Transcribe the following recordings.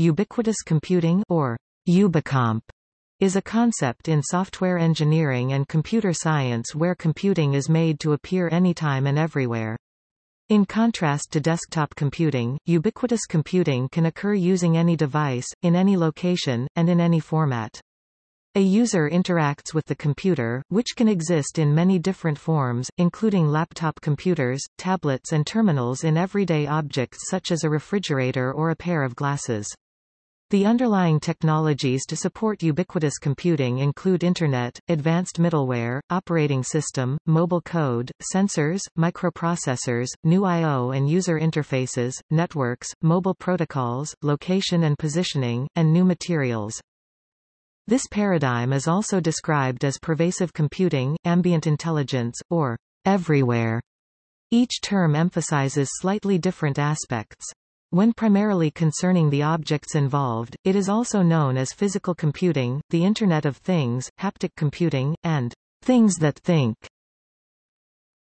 Ubiquitous computing or Ubicomp is a concept in software engineering and computer science where computing is made to appear anytime and everywhere. In contrast to desktop computing, ubiquitous computing can occur using any device, in any location, and in any format. A user interacts with the computer, which can exist in many different forms, including laptop computers, tablets and terminals in everyday objects such as a refrigerator or a pair of glasses. The underlying technologies to support ubiquitous computing include Internet, advanced middleware, operating system, mobile code, sensors, microprocessors, new I.O. and user interfaces, networks, mobile protocols, location and positioning, and new materials. This paradigm is also described as pervasive computing, ambient intelligence, or everyware. Each term emphasizes slightly different aspects. When primarily concerning the objects involved, it is also known as physical computing, the Internet of Things, haptic computing, and things that think.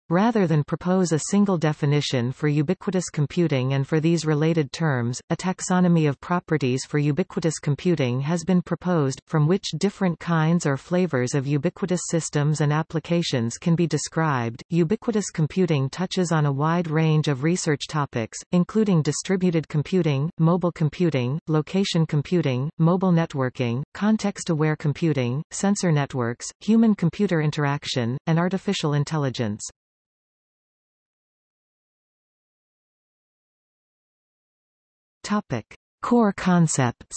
Rather than propose a single definition for ubiquitous computing and for these related terms, a taxonomy of properties for ubiquitous computing has been proposed, from which different kinds or flavors of ubiquitous systems and applications can be described. Ubiquitous computing touches on a wide range of research topics, including distributed computing, mobile computing, location computing, mobile networking, context-aware computing, sensor networks, human-computer interaction, and artificial intelligence. Topic. Core concepts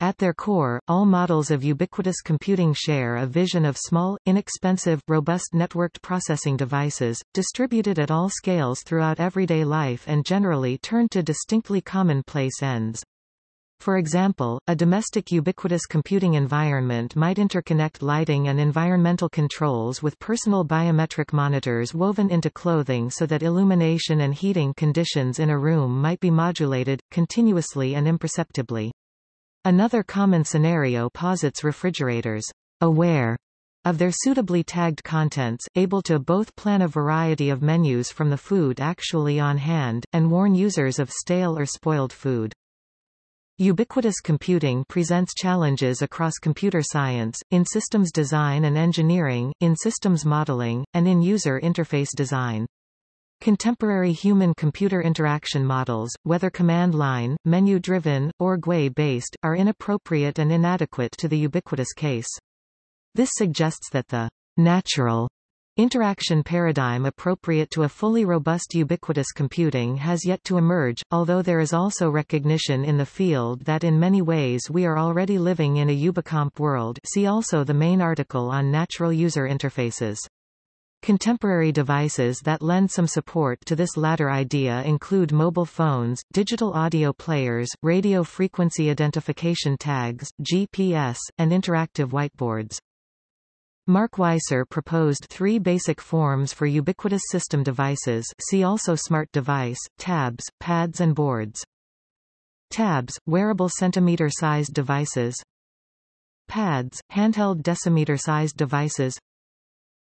At their core, all models of ubiquitous computing share a vision of small, inexpensive, robust networked processing devices, distributed at all scales throughout everyday life and generally turned to distinctly commonplace ends. For example, a domestic ubiquitous computing environment might interconnect lighting and environmental controls with personal biometric monitors woven into clothing so that illumination and heating conditions in a room might be modulated, continuously and imperceptibly. Another common scenario posits refrigerators, aware of their suitably tagged contents, able to both plan a variety of menus from the food actually on hand, and warn users of stale or spoiled food. Ubiquitous computing presents challenges across computer science, in systems design and engineering, in systems modeling, and in user interface design. Contemporary human-computer interaction models, whether command-line, menu-driven, or GUI-based, are inappropriate and inadequate to the ubiquitous case. This suggests that the natural Interaction paradigm appropriate to a fully robust ubiquitous computing has yet to emerge, although there is also recognition in the field that in many ways we are already living in a Ubicomp world see also the main article on natural user interfaces. Contemporary devices that lend some support to this latter idea include mobile phones, digital audio players, radio frequency identification tags, GPS, and interactive whiteboards. Mark Weiser proposed three basic forms for ubiquitous system devices see also smart device, tabs, pads and boards. Tabs, wearable centimeter-sized devices. Pads, handheld decimeter-sized devices.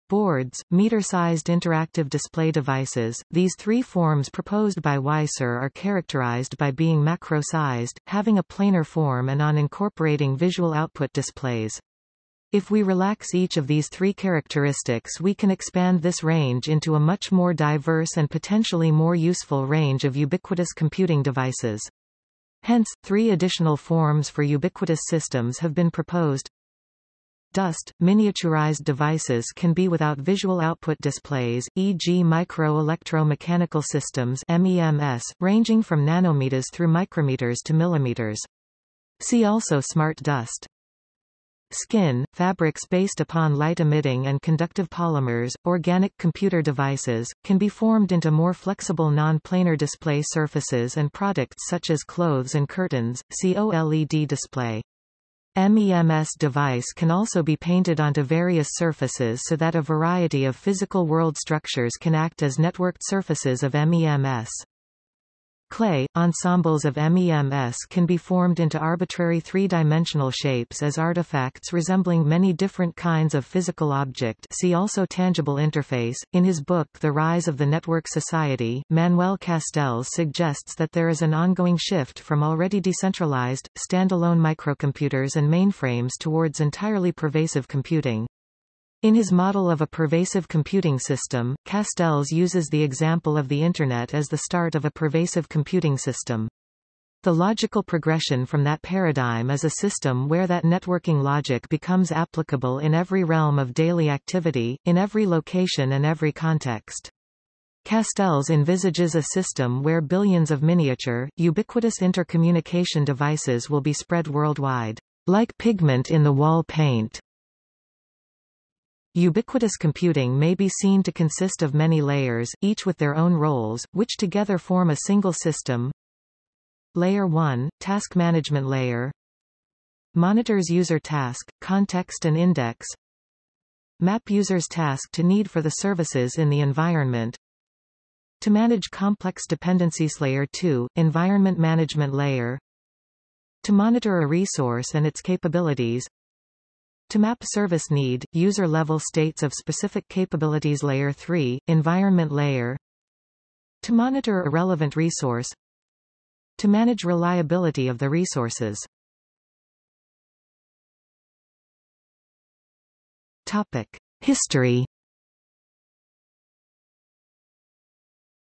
Boards, meter-sized interactive display devices. These three forms proposed by Weiser are characterized by being macro-sized, having a planar form and on incorporating visual output displays. If we relax each of these three characteristics we can expand this range into a much more diverse and potentially more useful range of ubiquitous computing devices. Hence, three additional forms for ubiquitous systems have been proposed. Dust, miniaturized devices can be without visual output displays, e.g. micro-electro-mechanical systems MEMS, ranging from nanometers through micrometers to millimeters. See also smart dust. Skin, fabrics based upon light-emitting and conductive polymers, organic computer devices, can be formed into more flexible non-planar display surfaces and products such as clothes and curtains, see OLED display. MEMS device can also be painted onto various surfaces so that a variety of physical world structures can act as networked surfaces of MEMS. Clay, ensembles of MEMS can be formed into arbitrary three-dimensional shapes as artifacts resembling many different kinds of physical object see also Tangible interface. In his book The Rise of the Network Society, Manuel Castells suggests that there is an ongoing shift from already decentralized, standalone microcomputers and mainframes towards entirely pervasive computing. In his model of a pervasive computing system, Castells uses the example of the Internet as the start of a pervasive computing system. The logical progression from that paradigm is a system where that networking logic becomes applicable in every realm of daily activity, in every location and every context. Castells envisages a system where billions of miniature, ubiquitous intercommunication devices will be spread worldwide, like pigment in the wall paint. Ubiquitous computing may be seen to consist of many layers, each with their own roles, which together form a single system. Layer 1, Task Management Layer. Monitors user task, context and index. Map user's task to need for the services in the environment. To manage complex dependencies Layer 2, Environment Management Layer. To monitor a resource and its capabilities to map service need, user-level states of specific capabilities Layer 3, Environment Layer. To monitor a relevant resource. To manage reliability of the resources. Topic. History.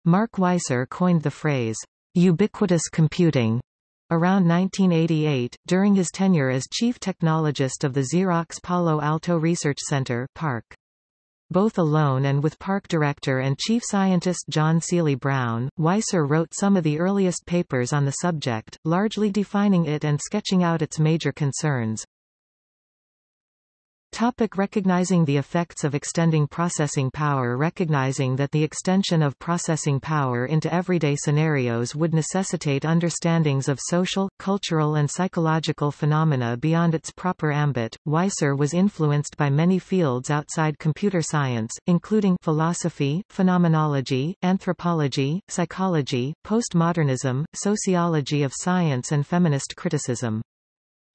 Mark Weiser coined the phrase, ubiquitous computing Around 1988, during his tenure as chief technologist of the Xerox Palo Alto Research Center PARC. Both alone and with PARC director and chief scientist John Seely Brown, Weiser wrote some of the earliest papers on the subject, largely defining it and sketching out its major concerns. Topic recognizing the effects of extending processing power Recognizing that the extension of processing power into everyday scenarios would necessitate understandings of social, cultural and psychological phenomena beyond its proper ambit, Weiser was influenced by many fields outside computer science, including philosophy, phenomenology, anthropology, psychology, postmodernism, sociology of science and feminist criticism.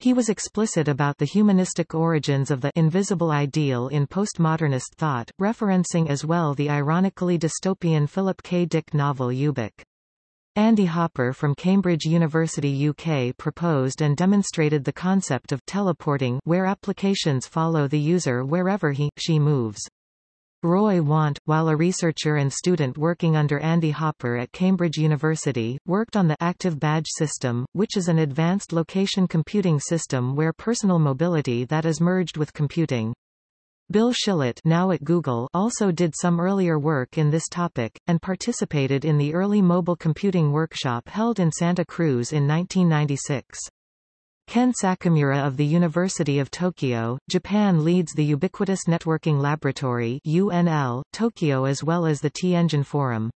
He was explicit about the humanistic origins of the invisible ideal in postmodernist thought, referencing as well the ironically dystopian Philip K. Dick novel Ubik. Andy Hopper from Cambridge University UK proposed and demonstrated the concept of teleporting where applications follow the user wherever he, she moves. Roy Want, while a researcher and student working under Andy Hopper at Cambridge University, worked on the Active Badge System, which is an advanced location computing system where personal mobility that is merged with computing. Bill Schilit now at Google also did some earlier work in this topic, and participated in the early mobile computing workshop held in Santa Cruz in 1996. Ken Sakamura of the University of Tokyo, Japan leads the Ubiquitous Networking Laboratory UNL, Tokyo as well as the T-Engine Forum.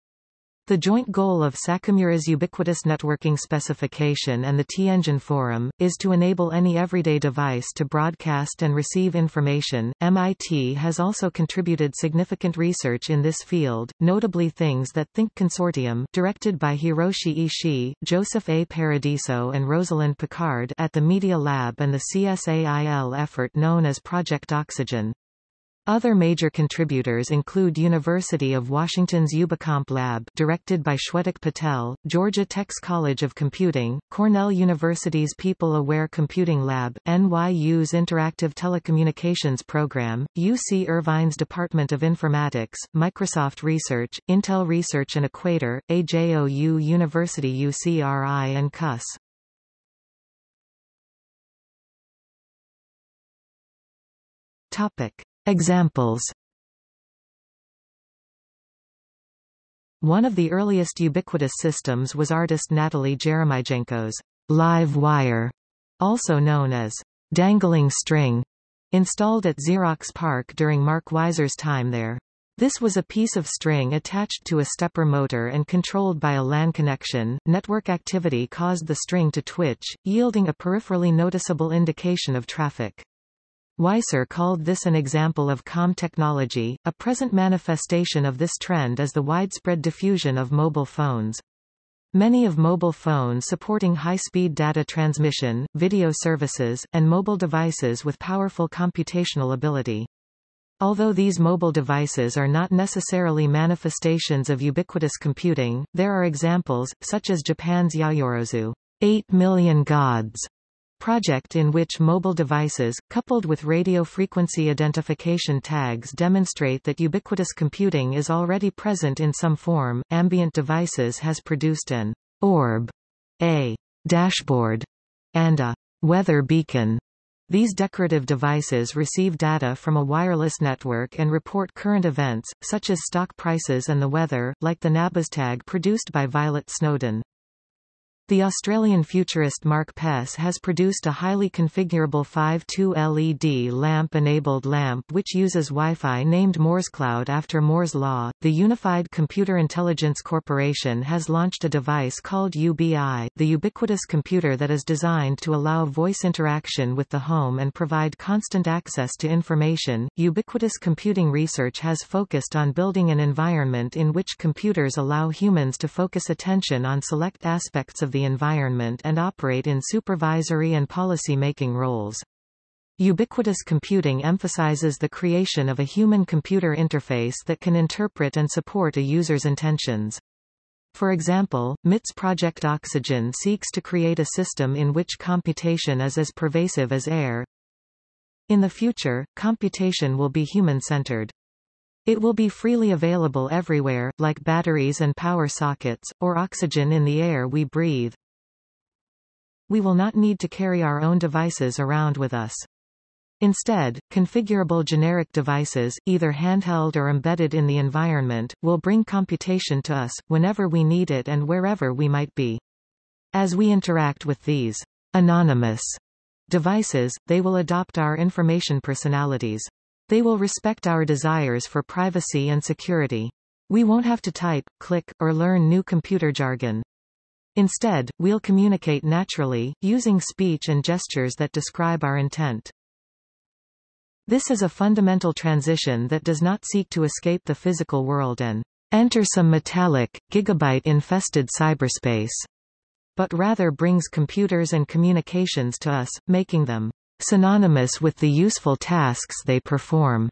The joint goal of Sakamura's ubiquitous networking specification and the T-Engine Forum, is to enable any everyday device to broadcast and receive information. MIT has also contributed significant research in this field, notably Things That Think Consortium directed by Hiroshi Ishii, Joseph A. Paradiso and Rosalind Picard at the Media Lab and the CSAIL effort known as Project Oxygen. Other major contributors include University of Washington's Ubicomp Lab directed by Shwetak Patel, Georgia Tech's College of Computing, Cornell University's People-Aware Computing Lab, NYU's Interactive Telecommunications Program, UC Irvine's Department of Informatics, Microsoft Research, Intel Research and Equator, AJOU University UCRI and CUS. Topic. Examples One of the earliest ubiquitous systems was artist Natalie Jeremijenko's live wire, also known as dangling string, installed at Xerox PARC during Mark Weiser's time there. This was a piece of string attached to a stepper motor and controlled by a LAN connection. Network activity caused the string to twitch, yielding a peripherally noticeable indication of traffic. Weiser called this an example of calm technology. A present manifestation of this trend is the widespread diffusion of mobile phones. Many of mobile phones supporting high-speed data transmission, video services, and mobile devices with powerful computational ability. Although these mobile devices are not necessarily manifestations of ubiquitous computing, there are examples, such as Japan's Yaoyorozu 8 million gods project in which mobile devices, coupled with radio frequency identification tags demonstrate that ubiquitous computing is already present in some form. Ambient Devices has produced an orb, a dashboard, and a weather beacon these decorative devices receive data from a wireless network and report current events, such as stock prices and the weather, like the Nabaztag produced by Violet Snowden. The Australian futurist Mark Pesce has produced a highly configurable 5-2 LED lamp-enabled lamp which uses Wi-Fi named MooreScloud after Moore's Law. The Unified Computer Intelligence Corporation has launched a device called UBI, the ubiquitous computer that is designed to allow voice interaction with the home and provide constant access to information. Ubiquitous computing research has focused on building an environment in which computers allow humans to focus attention on select aspects of the the environment and operate in supervisory and policy-making roles. Ubiquitous computing emphasizes the creation of a human-computer interface that can interpret and support a user's intentions. For example, MIT's Project Oxygen seeks to create a system in which computation is as pervasive as air. In the future, computation will be human-centered. It will be freely available everywhere, like batteries and power sockets, or oxygen in the air we breathe. We will not need to carry our own devices around with us. Instead, configurable generic devices, either handheld or embedded in the environment, will bring computation to us, whenever we need it and wherever we might be. As we interact with these anonymous devices, they will adopt our information personalities. They will respect our desires for privacy and security. We won't have to type, click, or learn new computer jargon. Instead, we'll communicate naturally, using speech and gestures that describe our intent. This is a fundamental transition that does not seek to escape the physical world and enter some metallic, gigabyte-infested cyberspace, but rather brings computers and communications to us, making them synonymous with the useful tasks they perform.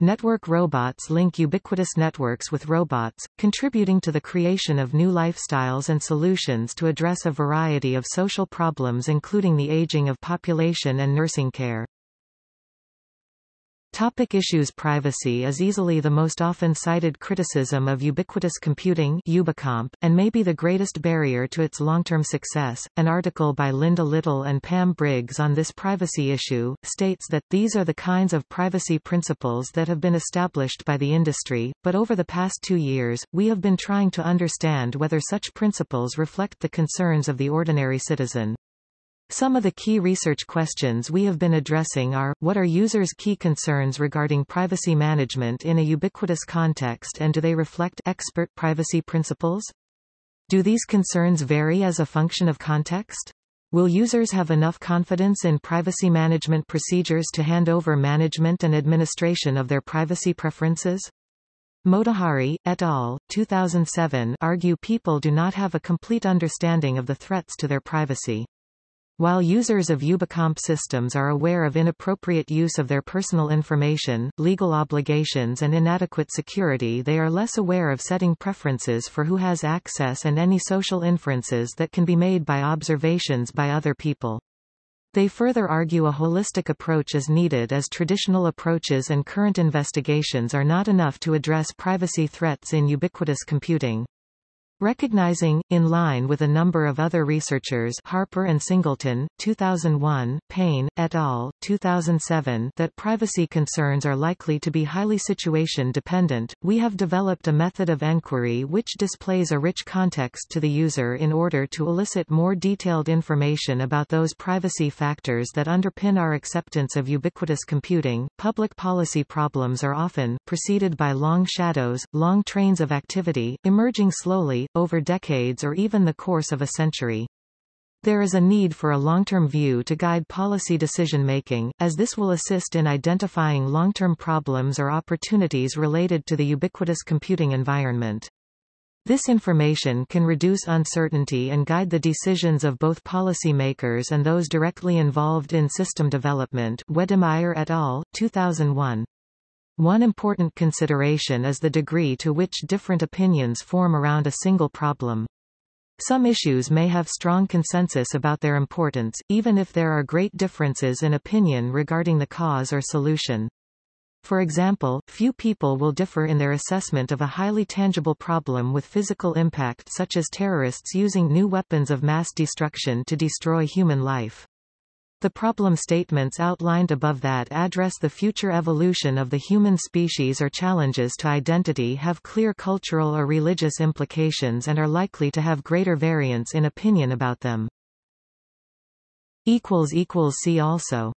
Network robots link ubiquitous networks with robots, contributing to the creation of new lifestyles and solutions to address a variety of social problems including the aging of population and nursing care. Topic issues Privacy is easily the most often cited criticism of ubiquitous computing Ubicomp, and may be the greatest barrier to its long-term success. An article by Linda Little and Pam Briggs on this privacy issue, states that, these are the kinds of privacy principles that have been established by the industry, but over the past two years, we have been trying to understand whether such principles reflect the concerns of the ordinary citizen. Some of the key research questions we have been addressing are, what are users' key concerns regarding privacy management in a ubiquitous context and do they reflect expert privacy principles? Do these concerns vary as a function of context? Will users have enough confidence in privacy management procedures to hand over management and administration of their privacy preferences? Motahari, et al., 2007 argue people do not have a complete understanding of the threats to their privacy. While users of Ubicomp systems are aware of inappropriate use of their personal information, legal obligations and inadequate security they are less aware of setting preferences for who has access and any social inferences that can be made by observations by other people. They further argue a holistic approach is needed as traditional approaches and current investigations are not enough to address privacy threats in ubiquitous computing. Recognizing, in line with a number of other researchers Harper and Singleton, 2001, Payne, et al., 2007 that privacy concerns are likely to be highly situation-dependent, we have developed a method of enquiry which displays a rich context to the user in order to elicit more detailed information about those privacy factors that underpin our acceptance of ubiquitous computing. Public policy problems are often, preceded by long shadows, long trains of activity, emerging slowly, over decades or even the course of a century. There is a need for a long-term view to guide policy decision-making, as this will assist in identifying long-term problems or opportunities related to the ubiquitous computing environment. This information can reduce uncertainty and guide the decisions of both policymakers and those directly involved in system development Wedemeyer et al., 2001. One important consideration is the degree to which different opinions form around a single problem. Some issues may have strong consensus about their importance, even if there are great differences in opinion regarding the cause or solution. For example, few people will differ in their assessment of a highly tangible problem with physical impact such as terrorists using new weapons of mass destruction to destroy human life. The problem statements outlined above that address the future evolution of the human species or challenges to identity have clear cultural or religious implications and are likely to have greater variance in opinion about them. See also